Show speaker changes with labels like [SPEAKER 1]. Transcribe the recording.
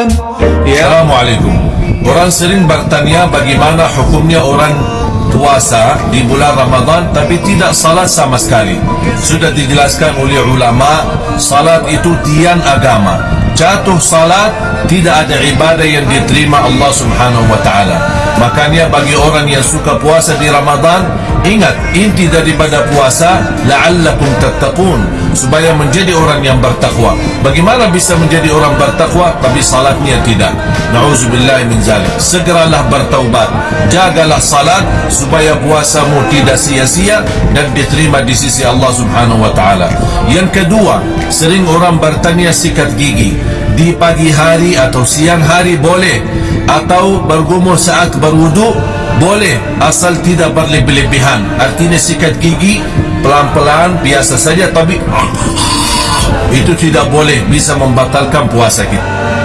[SPEAKER 1] Ramadan. Ya.
[SPEAKER 2] Assalamualaikum. Orang sering bertanya bagaimana hukumnya orang puasa di bulan Ramadan tapi tidak salat sama sekali. Sudah dijelaskan oleh ulama, salat itu tiang agama. Jatuh salat tidak ada ibadah yang diterima Allah Subhanahu wa taala. Makanya bagi orang yang suka puasa di Ramadan, ingat inti daripada puasa la'allakum tattaqun supaya menjadi orang yang bertakwa. Bagaimana bisa menjadi orang bertakwa tapi salatnya tidak? Nauzubillah min zalik. Segeralah bertaubat. Jagalah salat supaya puasamu tidak sia-sia dan diterima di sisi Allah Subhanahu wa taala. Yang kedua, sering orang bertanya sikat gigi di pagi hari atau siang hari boleh atau bergumur saat berwudu boleh asal tidak berlebih-lebihan. Artinya sikat gigi pelan-pelan biasa saja tapi itu tidak boleh bisa membatalkan puasa kita